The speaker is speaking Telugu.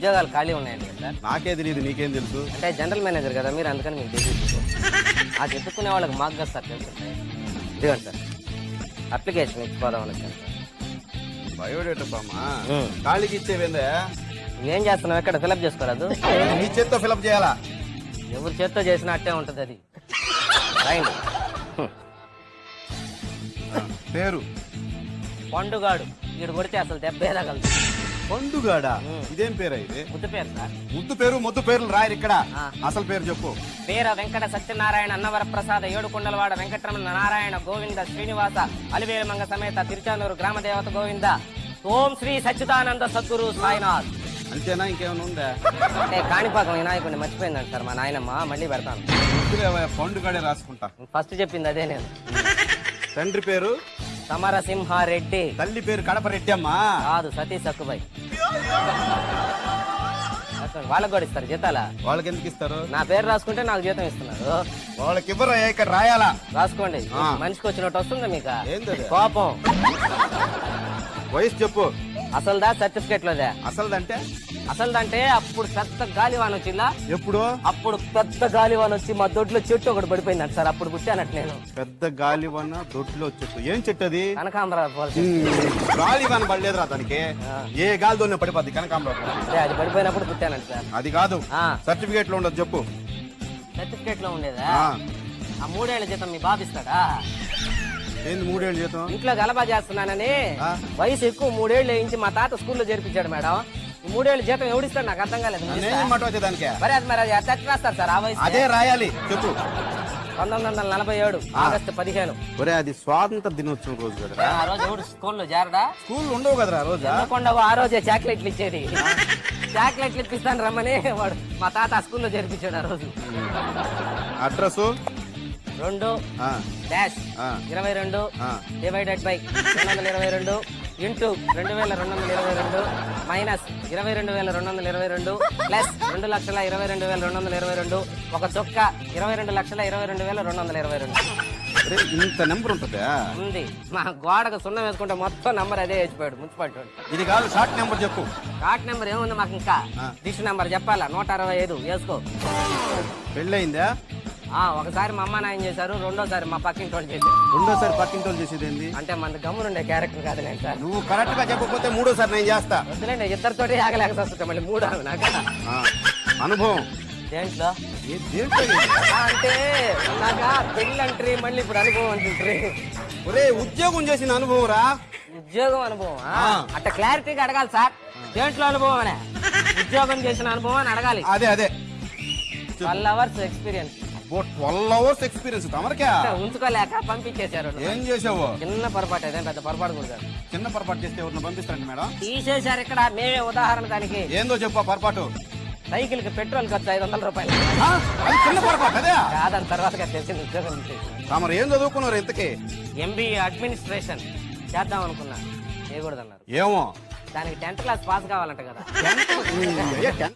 ఉద్యోగాలు ఖాళీ ఉన్నాయండి కదా సార్. నాకే తెలియదు నీకేం తెలుసు? అంటే జనరల్ మేనేజర్ కదా మీరు అందుకని మీకు తెలియదు ఆ చెప్పుకునే వాళ్ళకి మాకు కదా సార్ తెలుసు. ఇదిగోండి సార్. అప్లికేషన్ వచ్చాను సార్. బయోడేటా బామ్మా. ఖాళీకి ఇచ్చేవేందే? ఏం చేస్తున్నావు? ఎక్కడ ఫిలప్ చేసుకోరాదు నీ చేత్తో ఫిలప్ చేయాలా? ఎవరి చేత్తో చేసినా అట్టే ఉంటుంది అది. ఆ, పేరు? పండుగాడు. వీడు కొడితే అసలు దెబ్బ ఏదగలదు పండుగాడా. ఇదేం పేరా ఇది? ముద్దు పేరు సార్. ముద్దు పేరు ముద్దు పేర్లు రాయరు ఇక్కడ. అసలు పేరు చెప్పు. వీర వెంకట సత్యనారాయణ అన్నవర ప్రసాద ఏడుకొండలవాడ వెంకటరమణ నారాయణ గోవింద శ్రీనివాస అలివేలమంగ సమేత తిరుచానూరు గ్రామ దేవత గోవింద. ఓం శ్రీ సచ్చిదానంద సద్గురు సాయినాథ్. అంతేనా? ఇంకేమైనా ఉందా? అంటే కాణిపాకం వినాయకుడిని మర్చిపోయిందంట సార్ మా నాయనమ్మ మళ్ళీ పెడతాను. పండుగాడే రాసుకుంటా. ఫస్ట్ చెప్పింది అదే నేను. తండ్రి పేరు? సమరసింహారెడ్డి. తల్లి పేరు కడప రెడ్డి అమ్మా. కాదు సతీష్ సక్కుబాయ్ వాళ్ళకి కూడా ఇస్తారు జీతాలా? వాళ్ళకి ఎందుకు ఇస్తారు? నా పేరు రాసుకుంటే నాకు జీతం ఇస్తున్నారు. వాళ్ళకి ఇవ్వరు ఇక్కడ రాయాలా? రాసుకోండి. మనిషికి వచ్చినట్టు వస్తుందా మీకు? కోపం. వయసు చెప్పు. అసలుదా సర్టిఫికేట్ లోదే? అసలుదంటే? అసలుదంటే అప్పుడు పెద్ద గాలివాన వచ్చిందా? ఎప్పుడు? అప్పుడు పెద్ద గాలివాన వచ్చి మా దొడ్లో చెట్టు ఒకటి పడిపోయిందంట సార్ అప్పుడు పుట్టానట్టు నేను. పెద్ద గాలివన్న దొడ్లో చెట్టు. ఏం చెట్టు అది? కనకాంబరాలు పోల్చి గాలివన్న పడలేదురా దానికి ఏ గాలి దొన్న పడిపోద్ది? కనకాంబరం అదే పడిపోయినప్పుడు పుట్టానంట సార్. అది కాదు. సర్టిఫికేట్లో ఉండదు చెప్పు. సర్టిఫికేట్లో ఉండేదా? ఆ. మూడేళ్ళ జీతం మీ బాబు ఇస్తాడా? ఏంది మూడేళ్ళు జీతం? ఇంట్లో గలబా చేస్తున్నానని ఆ. వయసు ఎక్కువ మూడేళ్ళు వేయించి మా తాత స్కూల్లో చేర్పించాడు మేడం. ఈ మూడేళ్ళ జీతం ఎవడిస్తాడు నాకు అర్థం కాలేదు. మీరు నేనేం ఇస్తారా? మాట వచ్చే దానికి? మరి అది మరి అది ఎట్లా రాస్తారు సార్ ఆ వయసు అదే రాయాలి చెప్పు. పంతొమ్మిది వందల నలభై ఏడు ఆగస్టు పదిహేను. ఒరే అది స్వాతంత్ర దినోత్సవం రోజు కదా. ఆ రోజు ఎవడు స్కూల్లో చేరడా? స్కూల్ ఉండవు కదరా ఆ రోజా? ఎందుకుండా ఆ రోజే చాక్లెట్లు ఇచ్చేది. చాక్లెట్లు ఇప్పిస్తాను రమ్మని వాడు మా తాత ఆ స్కూల్లో చేర్పించాడు ఆ రోజు. అడ్రస్? రెండు డాష్ ఇరవై రెండు డివైడెడ్ బై రెండు వందల ఇరవై రెండు ఇంటూ రెండు వేల రెండు వందల ఇరవై రెండు మైనస్ ఇరవై రెండు వేల రెండు వందల ఇరవై రెండు ప్లస్ రెండు లక్షల ఇరవై రెండు వేల రెండు వందల ఇరవై రెండు ఒక చొక్క ఇరవై రెండు లక్షల ఇరవై రెండు వేల రెండు వందల ఇరవై రెండు. ఇంత నెంబర్ ఉంటుందా? ఉంది. మా గోడకు సున్నం వేసుకుంటే మొత్తం నంబర్ అదే వేసిపోయాడు మున్సిపాలిటీ. ఇది కాదు షార్ట్ నెంబర్ చెప్పు. కార్డ్ నెంబర్ ఏముంది మాకు ఇంకా. డిష్ నెంబర్ చెప్పాలా? నూట అరవై ఐదు వేసుకో. పెళ్ళయిందా? ఒకసారి మా అమ్మ నాయన చేశారు రెండోసారి మా పక్కింటి వాళ్ళు చేశారు. రెండోసారి పక్కింటి వాళ్ళు చేసేది ఏంది అంటే మన గమ్మునుండే క్యారెక్టర్ కాదు నేను సార్. నువ్వు కరెక్ట్గా చెప్పకపోతే మూడోసారి నేను చేస్తా. వద్దులేండి ఇద్దరితోటి ఆగలేక వస్తుంది మళ్ళీ మూడు ఆమె నాకు. ఆ, అనుభవం. దేంట్లో? ఏ దేంట్లో ఇది? ఆ, అంటే నాకు పెళ్ళి అంటారు మళ్ళీ ఇప్పుడు అనుభవం అంటుంటారు ఒరే ఉద్యోగం చేసిన అనుభవం రా. ఉద్యోగం అనుభవం ఆ. అట్ట క్లారిటీగా అడగాలి సార్. దేంట్లో అనుభవం అనే ఉద్యోగం చేసిన అనుభవం అని అడగాలి. అదే అదే. Twelve hours experience. Twelve hours experience తమరికా? ఉంచుకోలేక పంపించేశారు. ఏం చేసావు చిన్న పొరపాటు అదే పెద్ద పొరపాటు కూడా. చిన్న పొరపాటు చేస్తే ఎవరిని పంపిస్తారండి మేడం? తీసేశారు ఇక్కడ మేమే ఉదాహరణ దానికి. ఏందో చెప్పు పొరపాటు. సైకిల్కి పెట్రోల్ ఖర్చు ఐదు వందల రూపాయలు. చిన్న పొరపాటు అదే? కాదని తర్వాత తెలిసింది ఉద్యోగం తమరు ఏం చదువుకున్నారు ఇంతకి? ఎంబీఏ అడ్మినిస్ట్రేషన్ చేద్దాం అనుకున్నా. చేయకూడదన్నారు. ఏమో? దానికి టెన్త్ క్లాస్ పాస్ కావాలంట కదా.